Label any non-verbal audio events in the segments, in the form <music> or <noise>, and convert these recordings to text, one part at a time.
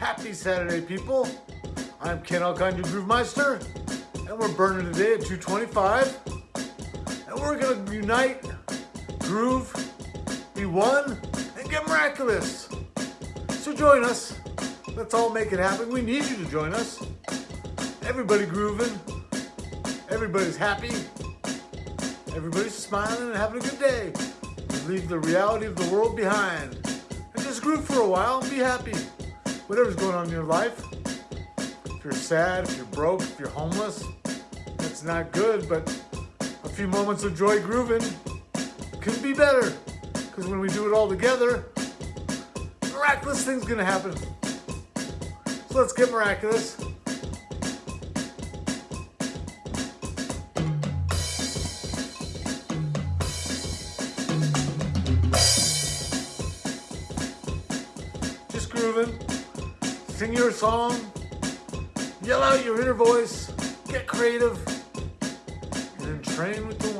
Happy Saturday, people. I'm Ken Alkine, your Groove Meister, and we're burning today at 225. And we're gonna unite, groove, be one, and get miraculous. So join us. Let's all make it happen. We need you to join us. Everybody grooving. Everybody's happy. Everybody's smiling and having a good day. Leave the reality of the world behind. And just groove for a while and be happy. Whatever's going on in your life. If you're sad, if you're broke, if you're homeless, that's not good, but a few moments of joy grooving could be better. Because when we do it all together, miraculous things gonna happen. So let's get miraculous. Sing your song. Yell out your inner voice. Get creative. And train with the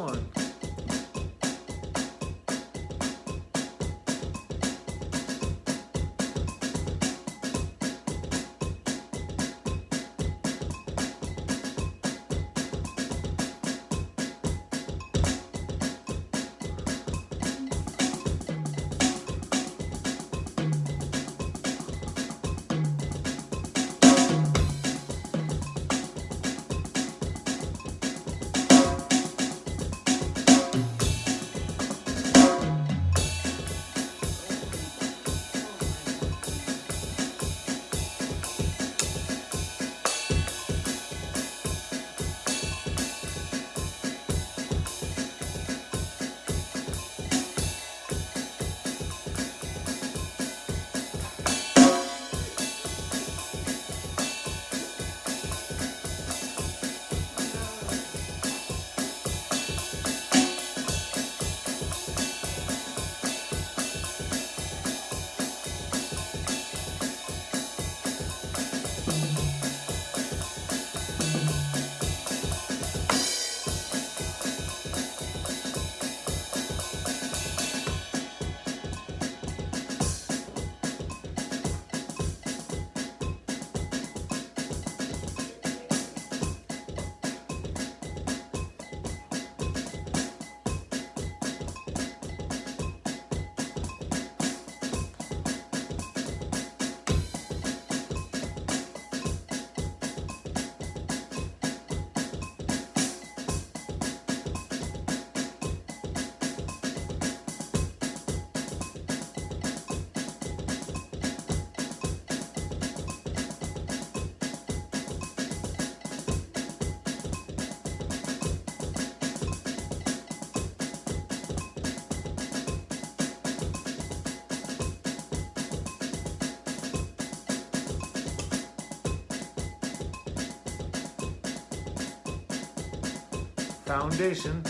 foundation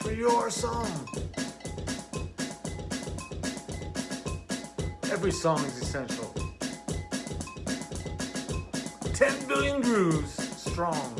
for your song. Every song is essential. 10 billion grooves strong.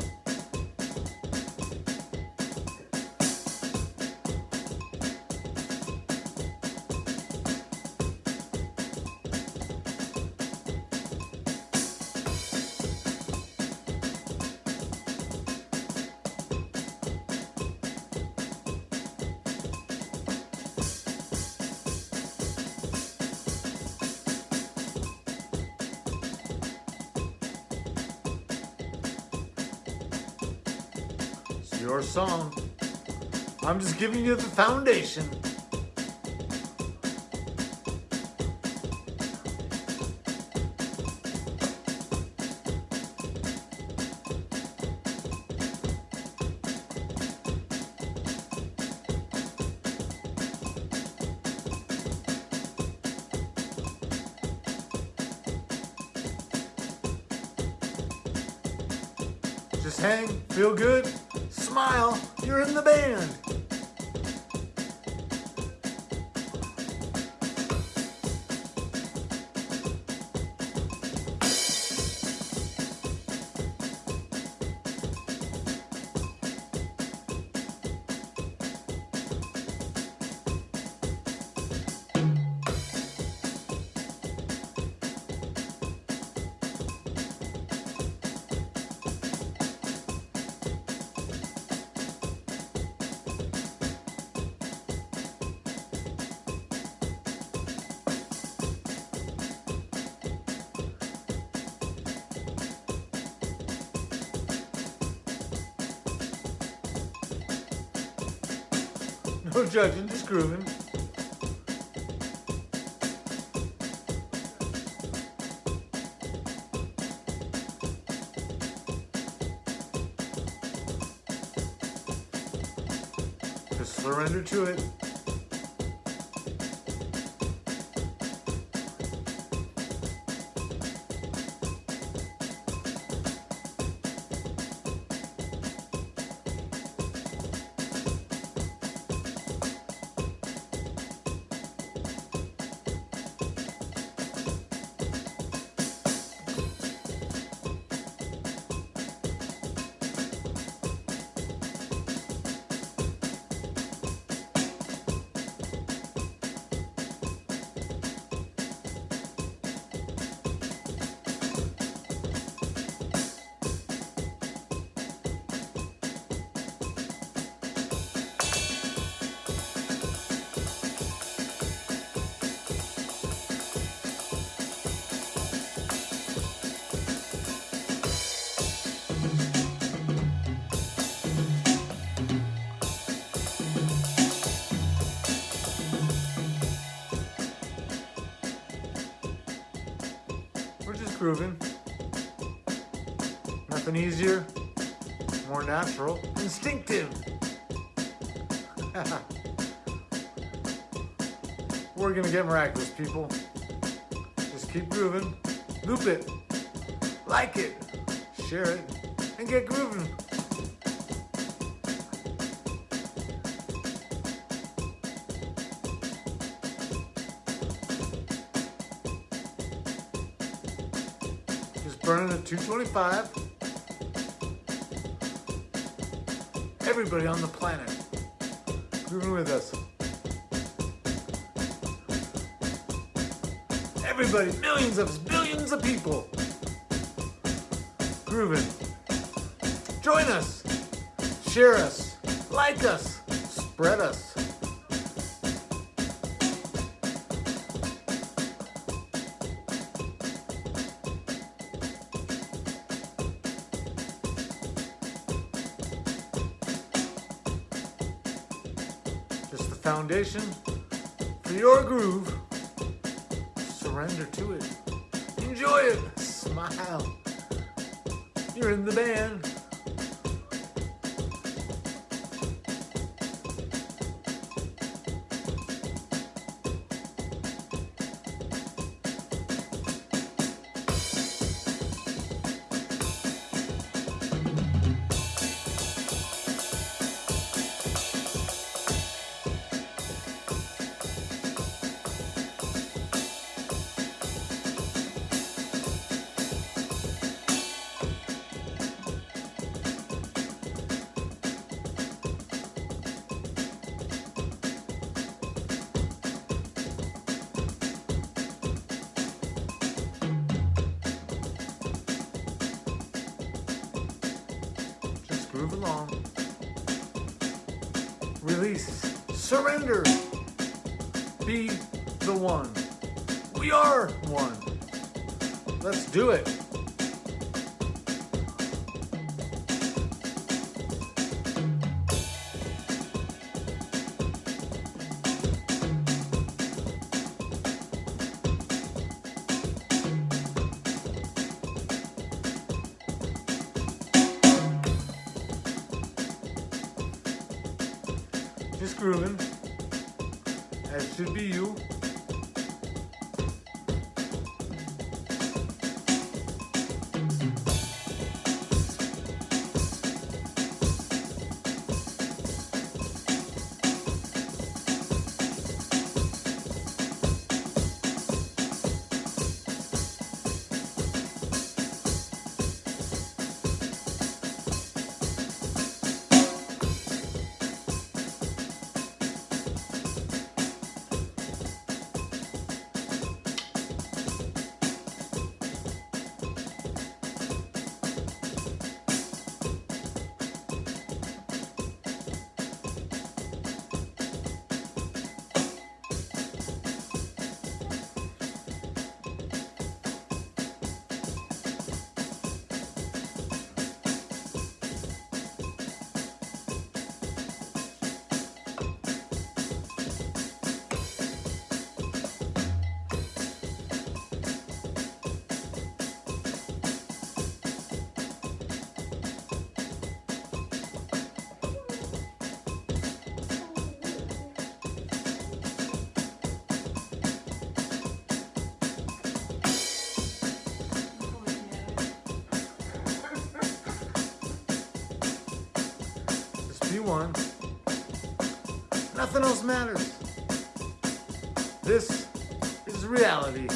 Your song. I'm just giving you the foundation. Just hang, feel good, smile, you're in the band. No judging, just grooving. Just surrender to it. Grooving. Nothing easier, more natural, instinctive. <laughs> We're gonna get miraculous, people. Just keep grooving, loop it, like it, share it, and get grooving. Burning at 225. Everybody on the planet grooving with us. Everybody, millions of us, billions of people grooving. Join us, share us, like us, spread us. Foundation for your groove. Surrender to it. Enjoy it. Smile. You're in the band. Surrender. Be the one. We are one. Let's do it. Should be you. One. Nothing else matters. This is reality.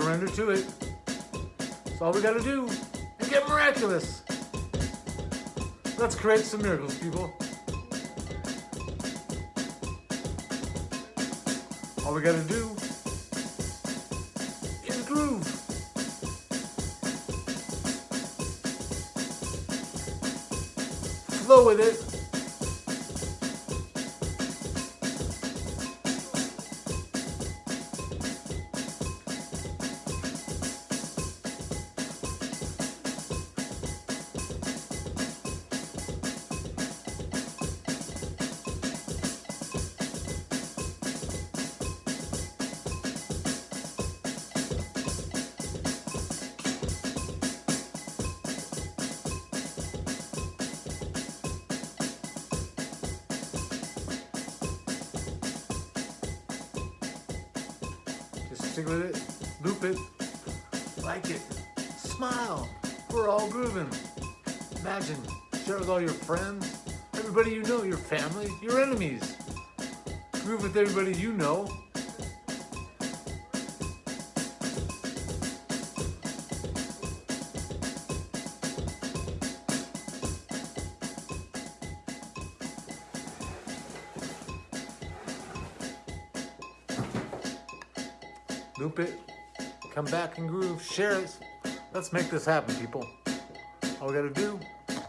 Surrender to it. That's all we gotta do. And get miraculous. Let's create some miracles, people. All we gotta do is groove. Flow with it. Stick with it, loop it, like it, smile. We're all grooving. Imagine, share with all your friends, everybody you know, your family, your enemies. Groove with everybody you know. It, come back and groove, share it. Let's make this happen, people. All we gotta do